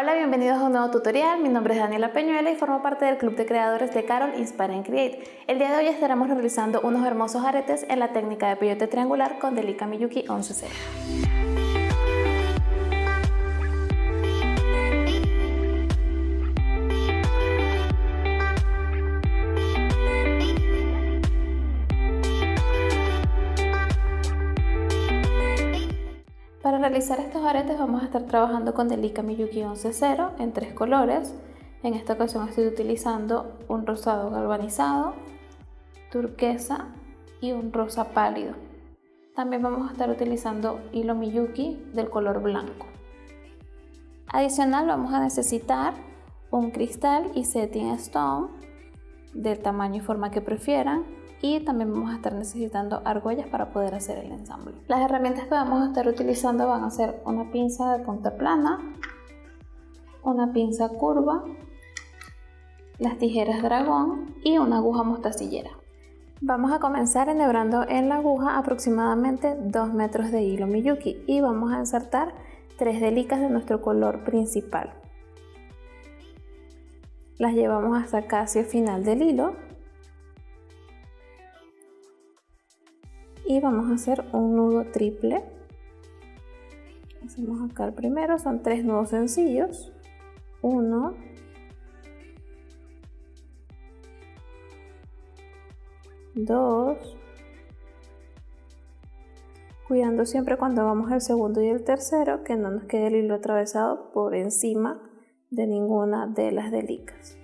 Hola, bienvenidos a un nuevo tutorial. Mi nombre es Daniela Peñuela y formo parte del club de creadores de Carol Inspire and Create. El día de hoy estaremos realizando unos hermosos aretes en la técnica de peyote triangular con Delica Miyuki 11 Para realizar estos aretes vamos a estar trabajando con Delica Miyuki 11.0 en tres colores. En esta ocasión estoy utilizando un rosado galvanizado, turquesa y un rosa pálido. También vamos a estar utilizando hilo Miyuki del color blanco. Adicional vamos a necesitar un cristal y setting stone del tamaño y forma que prefieran y también vamos a estar necesitando argollas para poder hacer el ensamble. Las herramientas que vamos a estar utilizando van a ser una pinza de punta plana, una pinza curva, las tijeras dragón y una aguja mostacillera. Vamos a comenzar enhebrando en la aguja aproximadamente 2 metros de hilo Miyuki y vamos a insertar 3 delicas de nuestro color principal. Las llevamos hasta casi el final del hilo y vamos a hacer un nudo triple. Hacemos acá el primero son tres nudos sencillos. Uno. Dos. Cuidando siempre cuando vamos al segundo y el tercero que no nos quede el hilo atravesado por encima de ninguna de las delicas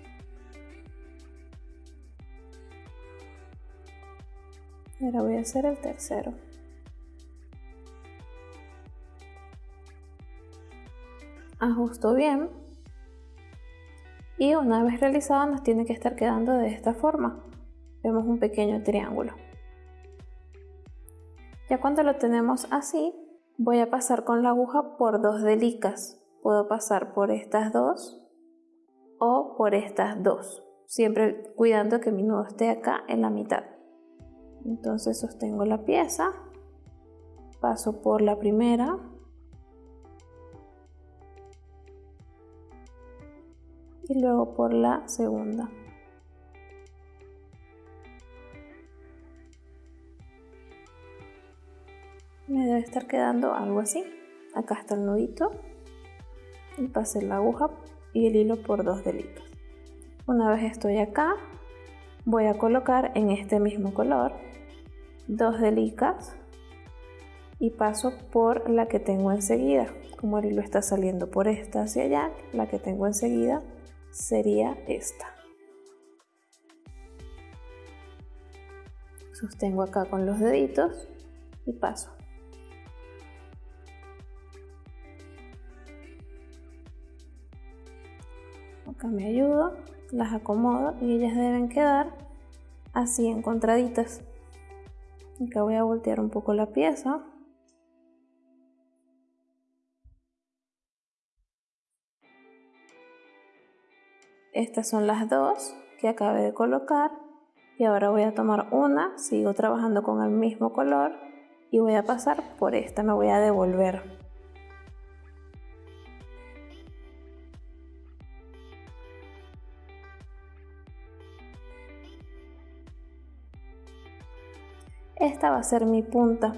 Ahora voy a hacer el tercero. Ajusto bien. Y una vez realizado nos tiene que estar quedando de esta forma. Vemos un pequeño triángulo. Ya cuando lo tenemos así, voy a pasar con la aguja por dos delicas. Puedo pasar por estas dos o por estas dos, siempre cuidando que mi nudo esté acá en la mitad. Entonces sostengo la pieza, paso por la primera, y luego por la segunda. Me debe estar quedando algo así. Acá está el nudito y pasé la aguja y el hilo por dos delitos. Una vez estoy acá, voy a colocar en este mismo color dos delicas y paso por la que tengo enseguida. Como el hilo está saliendo por esta hacia allá la que tengo enseguida sería esta. Sostengo acá con los deditos y paso. Acá me ayudo las acomodo y ellas deben quedar así encontraditas Acá voy a voltear un poco la pieza. Estas son las dos que acabé de colocar y ahora voy a tomar una, sigo trabajando con el mismo color y voy a pasar por esta, me voy a devolver. Esta va a ser mi punta.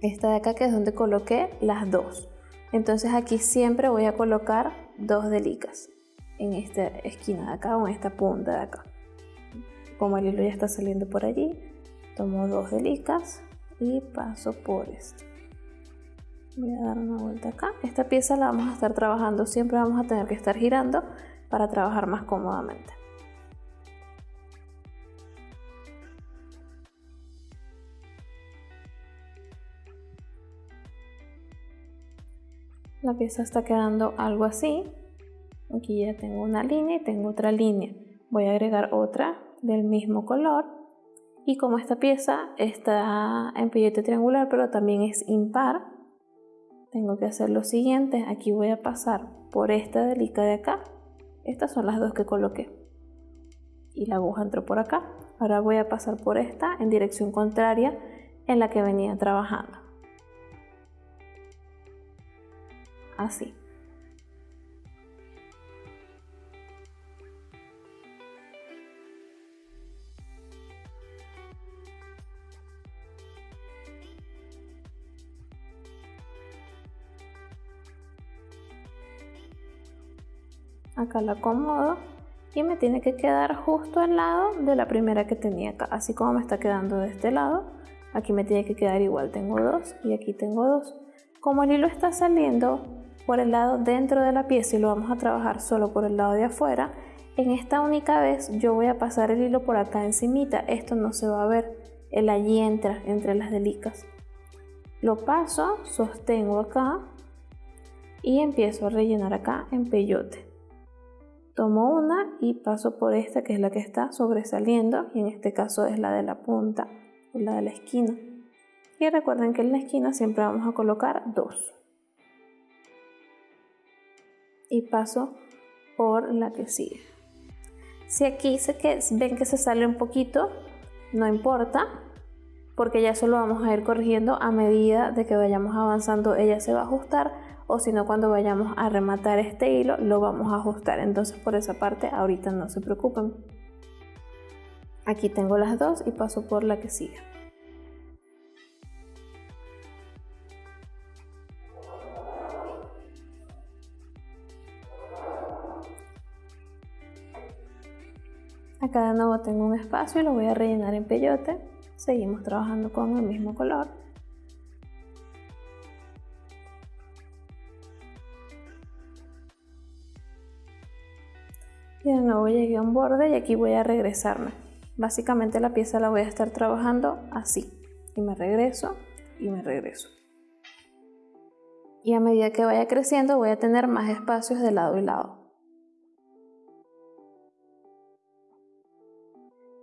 Esta de acá que es donde coloqué las dos. Entonces aquí siempre voy a colocar dos delicas en esta esquina de acá o en esta punta de acá. Como el hilo ya está saliendo por allí tomo dos delicas y paso por esto voy a dar una vuelta acá. Esta pieza la vamos a estar trabajando siempre vamos a tener que estar girando para trabajar más cómodamente la pieza está quedando algo así. Aquí ya tengo una línea y tengo otra línea. Voy a agregar otra del mismo color. Y como esta pieza está en pillete triangular pero también es impar tengo que hacer lo siguiente. Aquí voy a pasar por esta delica de acá. Estas son las dos que coloqué. Y la aguja entró por acá. Ahora voy a pasar por esta en dirección contraria en la que venía trabajando así. acá lo acomodo y me tiene que quedar justo al lado de la primera que tenía acá. Así como me está quedando de este lado aquí me tiene que quedar igual. Tengo dos y aquí tengo dos. Como el hilo está saliendo por el lado dentro de la pieza y lo vamos a trabajar solo por el lado de afuera. En esta única vez yo voy a pasar el hilo por acá encimita. Esto no se va a ver. El allí entra entre las delicas. Lo paso sostengo acá y empiezo a rellenar acá en peyote. Tomo una y paso por esta que es la que está sobresaliendo y en este caso es la de la punta la de la esquina. Y recuerden que en la esquina siempre vamos a colocar dos y paso por la que sigue. Si aquí se que, ven que se sale un poquito no importa porque ya eso lo vamos a ir corrigiendo a medida de que vayamos avanzando. Ella se va a ajustar o si no cuando vayamos a rematar este hilo lo vamos a ajustar. Entonces por esa parte ahorita no se preocupen. Aquí tengo las dos y paso por la que sigue acá de nuevo tengo un espacio y lo voy a rellenar en peyote. Seguimos trabajando con el mismo color. Y de nuevo llegué a un borde y aquí voy a regresarme. Básicamente la pieza la voy a estar trabajando así. Y me regreso y me regreso. Y a medida que vaya creciendo voy a tener más espacios de lado y lado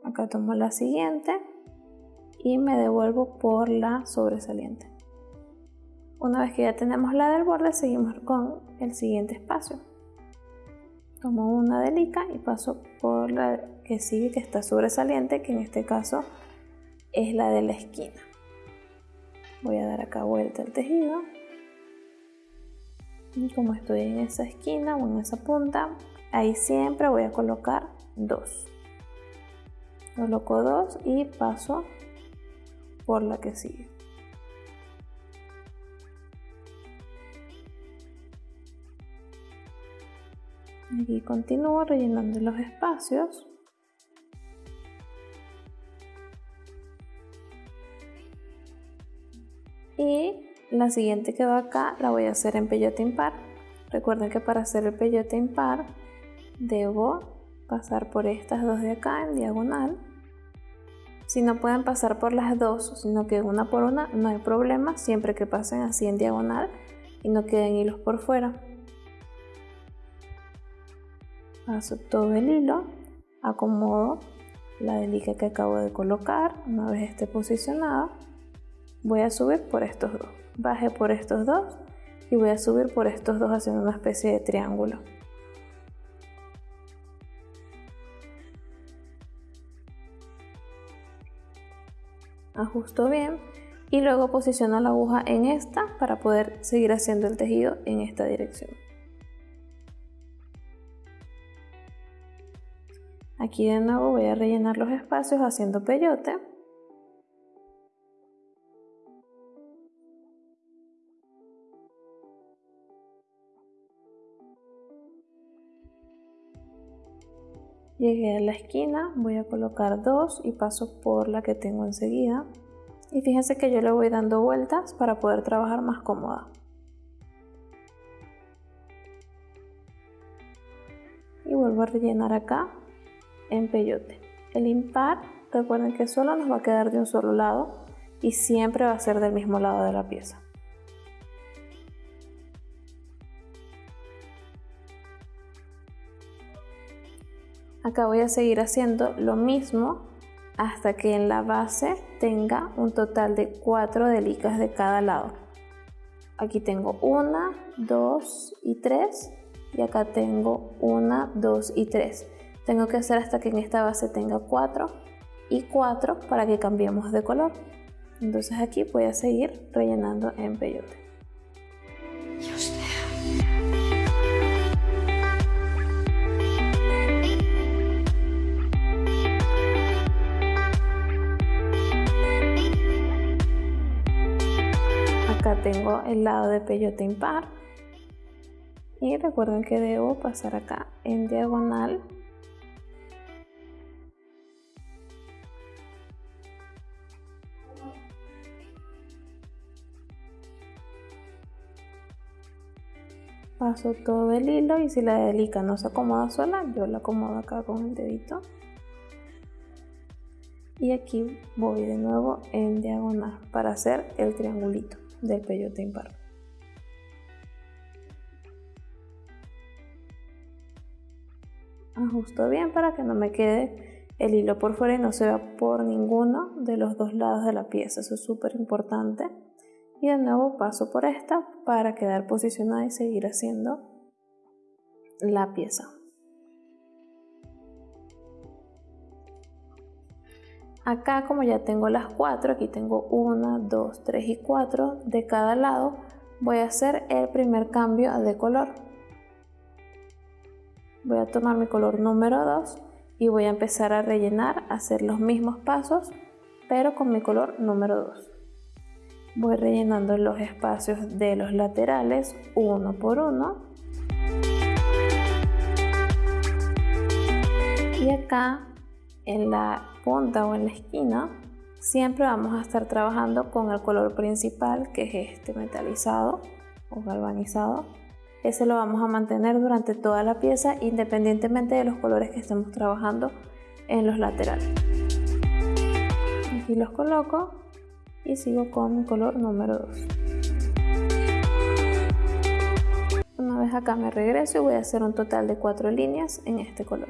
acá tomo la siguiente y me devuelvo por la sobresaliente. Una vez que ya tenemos la del borde seguimos con el siguiente espacio. Tomo una delica y paso por la que sigue que está sobresaliente que en este caso es la de la esquina. Voy a dar acá vuelta el tejido. Y como estoy en esa esquina o en esa punta ahí siempre voy a colocar dos coloco dos y paso por la que sigue Aquí continúo rellenando los espacios. Y la siguiente que va acá la voy a hacer en peyote impar. Recuerden que para hacer el peyote impar debo pasar por estas dos de acá en diagonal. Si no pueden pasar por las dos, sino que una por una, no hay problema, siempre que pasen así en diagonal y no queden hilos por fuera paso todo el hilo, acomodo la delica que acabo de colocar, una vez esté posicionada, voy a subir por estos dos, baje por estos dos y voy a subir por estos dos haciendo una especie de triángulo. Ajusto bien y luego posiciono la aguja en esta para poder seguir haciendo el tejido en esta dirección. Aquí de nuevo voy a rellenar los espacios haciendo peyote. Llegué a la esquina, voy a colocar dos y paso por la que tengo enseguida. Y fíjense que yo le voy dando vueltas para poder trabajar más cómoda. Y vuelvo a rellenar acá en peyote. El impar, recuerden que solo nos va a quedar de un solo lado y siempre va a ser del mismo lado de la pieza. Acá voy a seguir haciendo lo mismo hasta que en la base tenga un total de 4 delicas de cada lado. Aquí tengo una, dos y tres y acá tengo una, dos y tres. Tengo que hacer hasta que en esta base tenga 4 y 4 para que cambiemos de color. Entonces aquí voy a seguir rellenando en peyote tengo el lado de peyote impar. Y recuerden que debo pasar acá en diagonal. Paso todo el hilo y si la delica no se acomoda sola yo la acomodo acá con el dedito. Y aquí voy de nuevo en diagonal para hacer el triangulito del peyote impar ajusto bien para que no me quede el hilo por fuera y no se vea por ninguno de los dos lados de la pieza. Eso es súper importante. Y de nuevo paso por esta para quedar posicionada y seguir haciendo la pieza acá como ya tengo las cuatro aquí tengo una dos tres y cuatro de cada lado voy a hacer el primer cambio de color. Voy a tomar mi color número 2 y voy a empezar a rellenar hacer los mismos pasos pero con mi color número 2 voy rellenando los espacios de los laterales uno por uno. Y acá en la punta o en la esquina siempre vamos a estar trabajando con el color principal que es este metalizado o galvanizado. Ese lo vamos a mantener durante toda la pieza independientemente de los colores que estemos trabajando en los laterales. Aquí los coloco y sigo con color número 2 una vez acá me regreso y voy a hacer un total de cuatro líneas en este color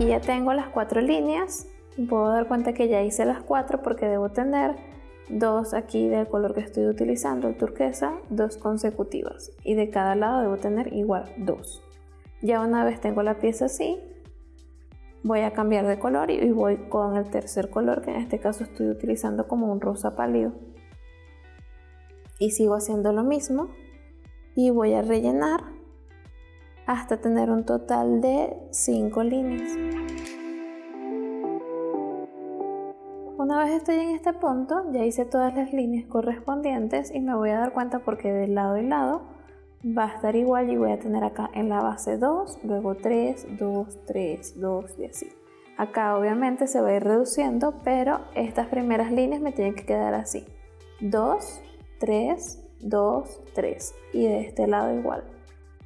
aquí ya tengo las cuatro líneas puedo dar cuenta que ya hice las cuatro porque debo tener dos aquí del color que estoy utilizando el turquesa dos consecutivas y de cada lado debo tener igual dos ya una vez tengo la pieza así, voy a cambiar de color y voy con el tercer color que en este caso estoy utilizando como un rosa pálido. Y sigo haciendo lo mismo y voy a rellenar hasta tener un total de 5 líneas. Una vez estoy en este punto, ya hice todas las líneas correspondientes y me voy a dar cuenta porque de lado y lado va a estar igual y voy a tener acá en la base 2, luego 3, 2, 3, 2 y así. Acá obviamente se va a ir reduciendo, pero estas primeras líneas me tienen que quedar así. 2, 3, 2, 3 y de este lado igual.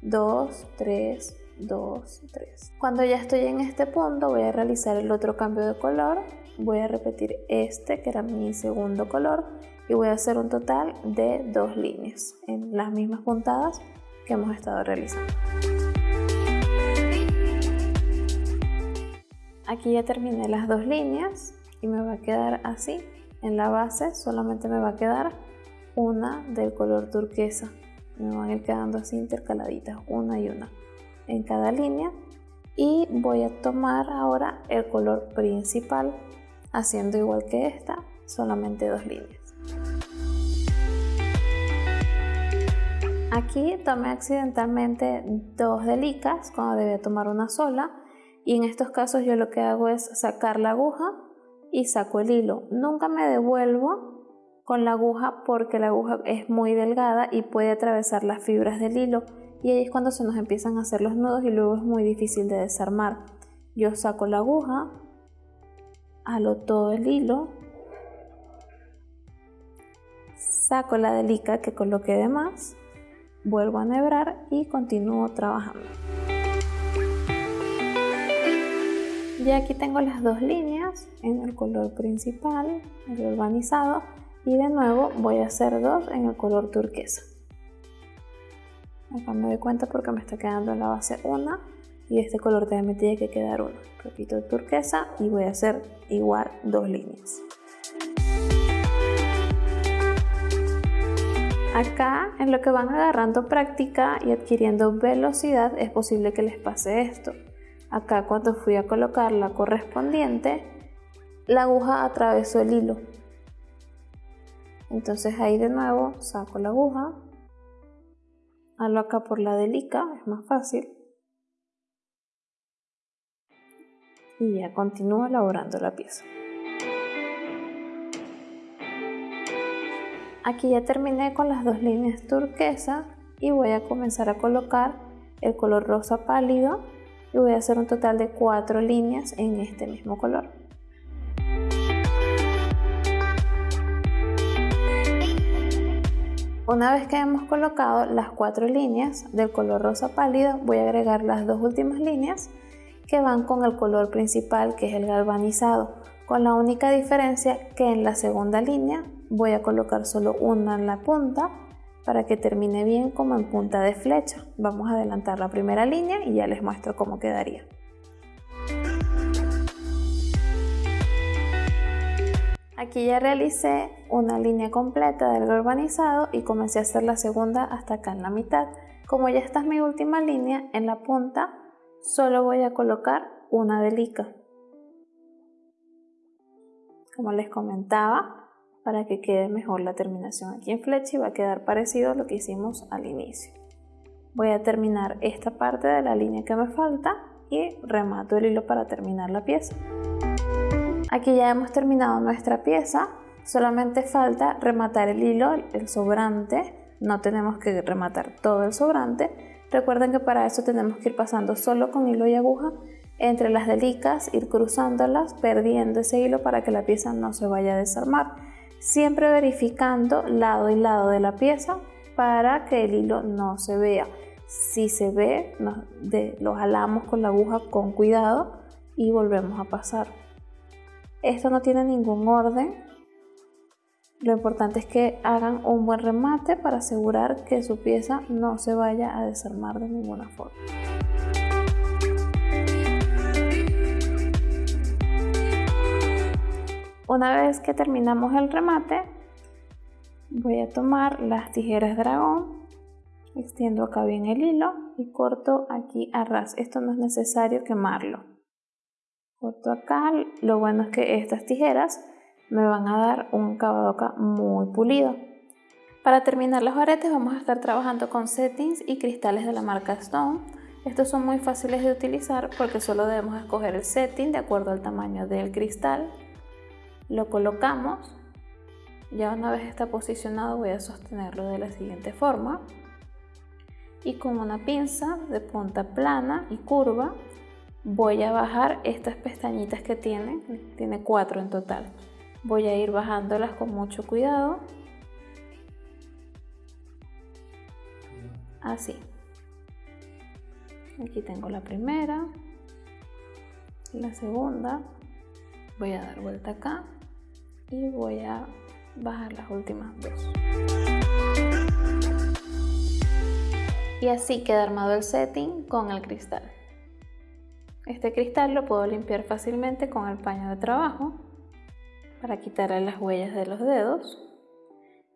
2, 3, 2, 3. Cuando ya estoy en este punto voy a realizar el otro cambio de color. Voy a repetir este que era mi segundo color y voy a hacer un total de dos líneas en las mismas puntadas que hemos estado realizando. Aquí ya terminé las dos líneas y me va a quedar así. En la base solamente me va a quedar una del color turquesa. Me van a ir quedando así intercaladitas, una y una en cada línea. Y voy a tomar ahora el color principal haciendo igual que esta, solamente dos líneas. Aquí tomé accidentalmente dos delicas cuando debía tomar una sola y en estos casos yo lo que hago es sacar la aguja y saco el hilo. Nunca me devuelvo con la aguja porque la aguja es muy delgada y puede atravesar las fibras del hilo y ahí es cuando se nos empiezan a hacer los nudos y luego es muy difícil de desarmar. Yo saco la aguja, halo todo el hilo saco la delica que coloqué de más, vuelvo a nebrar y continúo trabajando. Ya aquí tengo las dos líneas en el color principal, el urbanizado, y de nuevo voy a hacer dos en el color turquesa. Acá me doy cuenta porque me está quedando en la base una y este color también tiene que quedar uno. Repito turquesa y voy a hacer igual dos líneas. Acá, en lo que van agarrando práctica y adquiriendo velocidad, es posible que les pase esto. Acá cuando fui a colocar la correspondiente, la aguja atravesó el hilo. Entonces ahí de nuevo saco la aguja, halo acá por la delica, es más fácil. y ya continúo elaborando la pieza. Aquí ya terminé con las dos líneas turquesa y voy a comenzar a colocar el color rosa pálido y voy a hacer un total de cuatro líneas en este mismo color. Una vez que hemos colocado las cuatro líneas del color rosa pálido, voy a agregar las dos últimas líneas que van con el color principal que es el galvanizado, con la única diferencia que en la segunda línea voy a colocar solo una en la punta para que termine bien como en punta de flecha. Vamos a adelantar la primera línea y ya les muestro cómo quedaría. Aquí ya realicé una línea completa del galvanizado y comencé a hacer la segunda hasta acá en la mitad. Como ya esta es mi última línea, en la punta solo voy a colocar una delica. Como les comentaba, para que quede mejor la terminación aquí en flecha y va a quedar parecido a lo que hicimos al inicio. Voy a terminar esta parte de la línea que me falta y remato el hilo para terminar la pieza. Aquí ya hemos terminado nuestra pieza, solamente falta rematar el hilo, el sobrante, no tenemos que rematar todo el sobrante, Recuerden que para eso tenemos que ir pasando solo con hilo y aguja entre las delicas, ir cruzándolas, perdiendo ese hilo para que la pieza no se vaya a desarmar. Siempre verificando lado y lado de la pieza para que el hilo no se vea. Si se ve, lo jalamos con la aguja con cuidado y volvemos a pasar. Esto no tiene ningún orden, lo importante es que hagan un buen remate para asegurar que su pieza no se vaya a desarmar de ninguna forma. Una vez que terminamos el remate, voy a tomar las tijeras dragón, extiendo acá bien el hilo y corto aquí a ras. Esto no es necesario quemarlo. Corto acá, lo bueno es que estas tijeras me van a dar un acá muy pulido. Para terminar los aretes vamos a estar trabajando con settings y cristales de la marca Stone. Estos son muy fáciles de utilizar porque solo debemos escoger el setting de acuerdo al tamaño del cristal. Lo colocamos. Ya una vez está posicionado voy a sostenerlo de la siguiente forma. Y con una pinza de punta plana y curva voy a bajar estas pestañitas que tiene. Tiene cuatro en total voy a ir bajándolas con mucho cuidado. Así. Aquí tengo la primera. La segunda. Voy a dar vuelta acá y voy a bajar las últimas dos. Y así queda armado el setting con el cristal. Este cristal lo puedo limpiar fácilmente con el paño de trabajo para quitarle las huellas de los dedos.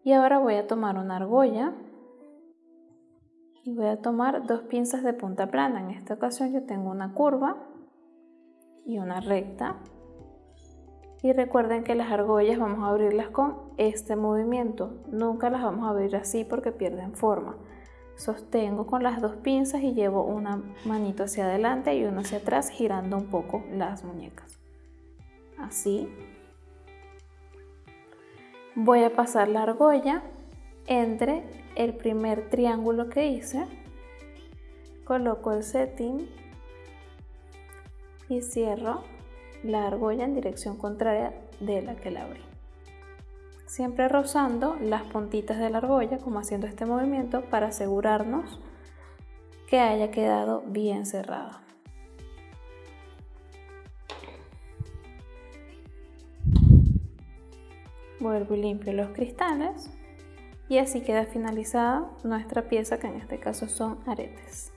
Y ahora voy a tomar una argolla y voy a tomar dos pinzas de punta plana. En esta ocasión yo tengo una curva y una recta. Y recuerden que las argollas vamos a abrirlas con este movimiento. Nunca las vamos a abrir así porque pierden forma. Sostengo con las dos pinzas y llevo una manito hacia adelante y una hacia atrás girando un poco las muñecas. Así voy a pasar la argolla entre el primer triángulo que hice coloco el setting y cierro la argolla en dirección contraria de la que la abrí. Siempre rozando las puntitas de la argolla como haciendo este movimiento para asegurarnos que haya quedado bien cerrada vuelvo y limpio los cristales y así queda finalizada nuestra pieza que en este caso son aretes.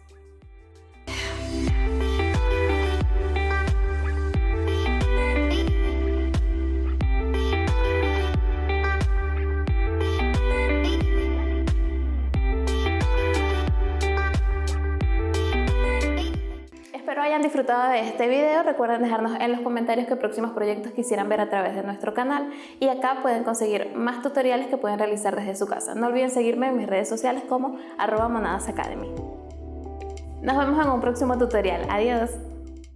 Disfrutado de este video, recuerden dejarnos en los comentarios qué próximos proyectos quisieran ver a través de nuestro canal y acá pueden conseguir más tutoriales que pueden realizar desde su casa. No olviden seguirme en mis redes sociales como arroba monadasacademy. Nos vemos en un próximo tutorial. Adiós.